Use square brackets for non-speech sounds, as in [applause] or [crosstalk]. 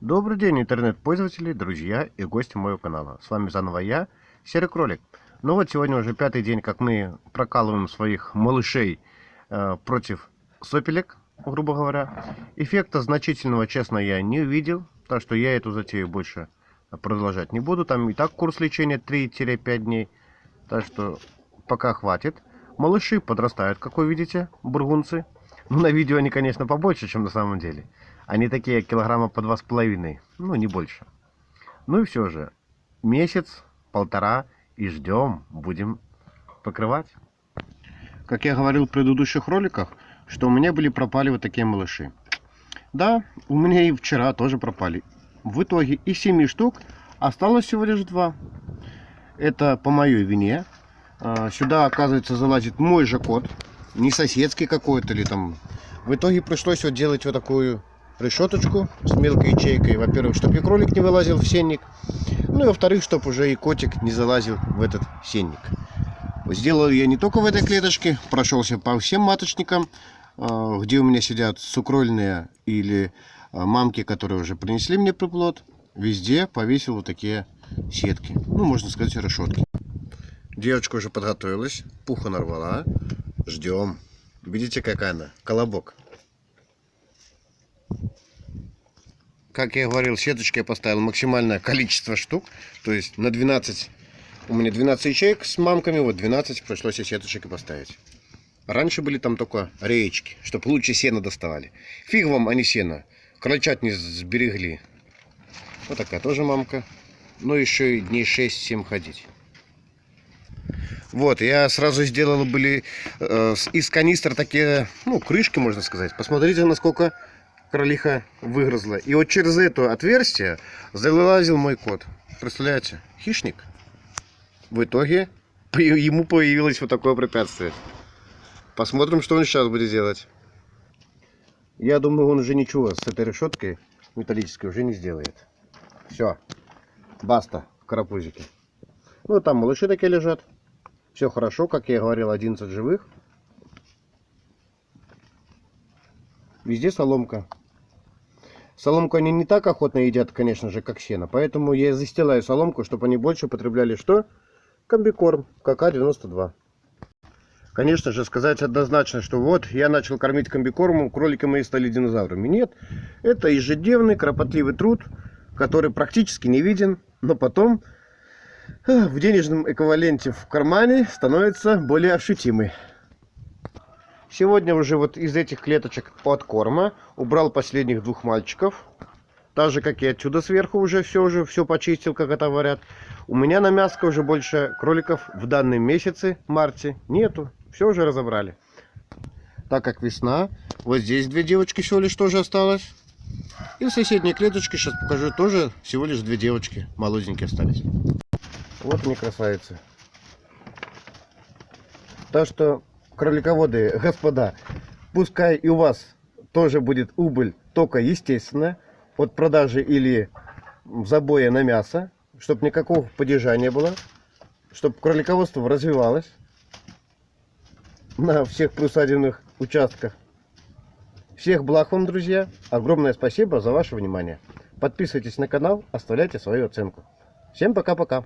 Добрый день, интернет-пользователи, друзья и гости моего канала. С вами заново я, Серый Кролик. Ну вот сегодня уже пятый день, как мы прокалываем своих малышей э, против сопелек, грубо говоря. Эффекта значительного, честно, я не увидел, так что я эту затею больше продолжать не буду. Там и так курс лечения 3-5 дней, так что пока хватит. Малыши подрастают, как вы видите, бургунцы. Ну, [laughs] на видео они, конечно, побольше, чем на самом деле. Они такие килограмма по два с половиной, ну не больше. Ну и все же, месяц, полтора и ждем, будем покрывать. Как я говорил в предыдущих роликах, что у меня были пропали вот такие малыши. Да, у меня и вчера тоже пропали. В итоге из 7 штук осталось всего лишь два. Это по моей вине. А, сюда, оказывается, залазит мой же кот. Не соседский какой-то или там. В итоге пришлось вот делать вот такую решеточку с мелкой ячейкой. Во-первых, чтобы и кролик не вылазил в сенник. Ну и во-вторых, чтобы уже и котик не залазил в этот сенник. Сделал я не только в этой клеточке, прошелся по всем маточникам, а, где у меня сидят сукрольные или а, мамки, которые уже принесли мне приплод. Везде повесил вот такие сетки. Ну, можно сказать, решетки. Девочка уже подготовилась, пуха нарвала. Ждем. Видите, какая она? Колобок. как я говорил, сеточкой поставил максимальное количество штук. То есть на 12, у меня 12 ячеек с мамками, вот 12 пришлось и сеточек и поставить. Раньше были там только реечки, чтобы лучше сено доставали. Фиг вам, а не сено. Крольчат не сберегли. Вот такая тоже мамка. Но еще и дней 6-7 ходить. Вот, я сразу сделал были э, из канистр такие, ну, крышки, можно сказать. Посмотрите, насколько кролиха выгрызла. И вот через это отверстие залазил мой кот. Представляете? Хищник. В итоге ему появилось вот такое препятствие. Посмотрим, что он сейчас будет делать. Я думаю, он уже ничего с этой решеткой металлической уже не сделает. Все. Баста в карапузике. Ну, там малыши такие лежат. Все хорошо, как я говорил, 11 живых. Везде соломка. Соломку они не так охотно едят, конечно же, как сено. Поэтому я застилаю соломку, чтобы они больше потребляли что? Комбикорм КК-92. Конечно же, сказать однозначно, что вот я начал кормить комбикормом, кролики мои стали динозаврами. Нет, это ежедневный кропотливый труд, который практически не виден, но потом в денежном эквиваленте в кармане становится более ощутимый. Сегодня уже вот из этих клеточек от корма убрал последних двух мальчиков. Так же, как и отсюда сверху уже все уже все почистил, как это говорят. У меня на мяско уже больше кроликов в данном месяце, марте, нету. Все уже разобрали. Так как весна, вот здесь две девочки всего лишь тоже осталось. И в соседней клеточке, сейчас покажу, тоже всего лишь две девочки молоденькие остались. Вот они красавицы. Так что кролиководы, господа, пускай и у вас тоже будет убыль, только естественно, от продажи или забоя на мясо, чтобы никакого падежа не было, чтобы кролиководство развивалось на всех присадебных участках. Всех благ вам, друзья. Огромное спасибо за ваше внимание. Подписывайтесь на канал, оставляйте свою оценку. Всем пока-пока.